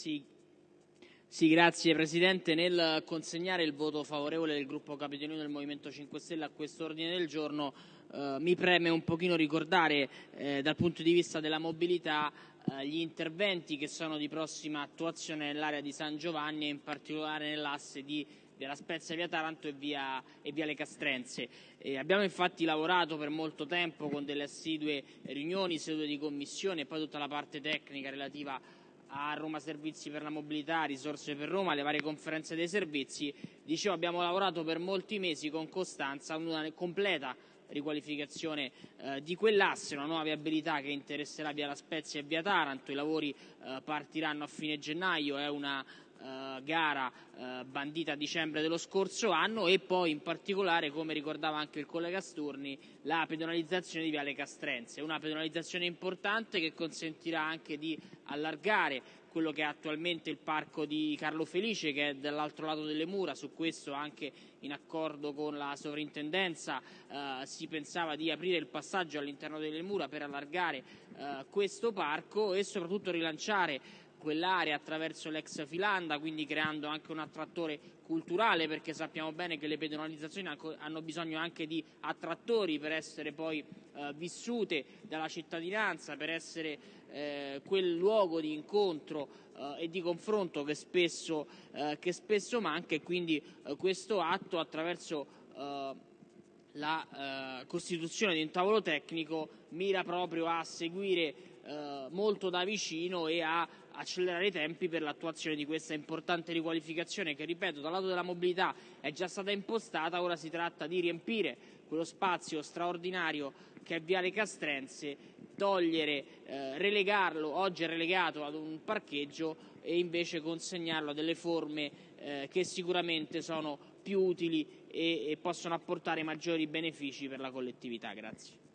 Sì, sì, grazie Presidente. Nel consegnare il voto favorevole del gruppo Capitolino del Movimento 5 Stelle a questo ordine del giorno eh, mi preme un pochino ricordare eh, dal punto di vista della mobilità eh, gli interventi che sono di prossima attuazione nell'area di San Giovanni e in particolare nell'asse di della Spezia via Taranto e via, e via Le Castrense. E abbiamo infatti lavorato per molto tempo con delle assidue riunioni, sedute di commissione e poi tutta la parte tecnica relativa a Roma Servizi per la Mobilità, Risorse per Roma, le varie conferenze dei servizi. Dicevo, abbiamo lavorato per molti mesi con costanza a una completa riqualificazione eh, di quell'asse, una nuova viabilità che interesserà via La Spezia e via Taranto. I lavori eh, partiranno a fine gennaio, è una eh, gara eh, bandita a dicembre dello scorso anno e poi in particolare, come ricordava anche il collega Sturni, la pedonalizzazione di Viale Castrense, una pedonalizzazione importante che consentirà anche di allargare quello che è attualmente il parco di Carlo Felice che è dall'altro lato delle mura, su questo anche in accordo con la sovrintendenza eh, si pensava di aprire il passaggio all'interno delle mura per allargare eh, questo parco e soprattutto rilanciare quell'area attraverso l'ex Filanda, quindi creando anche un attrattore culturale, perché sappiamo bene che le pedonalizzazioni hanno bisogno anche di attrattori per essere poi eh, vissute dalla cittadinanza, per essere eh, quel luogo di incontro eh, e di confronto che spesso, eh, che spesso manca e quindi eh, questo atto attraverso eh, la costituzione di un tavolo tecnico mira proprio a seguire molto da vicino e a accelerare i tempi per l'attuazione di questa importante riqualificazione che, ripeto, dal lato della mobilità è già stata impostata, ora si tratta di riempire quello spazio straordinario che è Viale Castrense, togliere, eh, relegarlo, oggi è relegato ad un parcheggio e invece consegnarlo a delle forme eh, che sicuramente sono più utili e, e possono apportare maggiori benefici per la collettività. Grazie.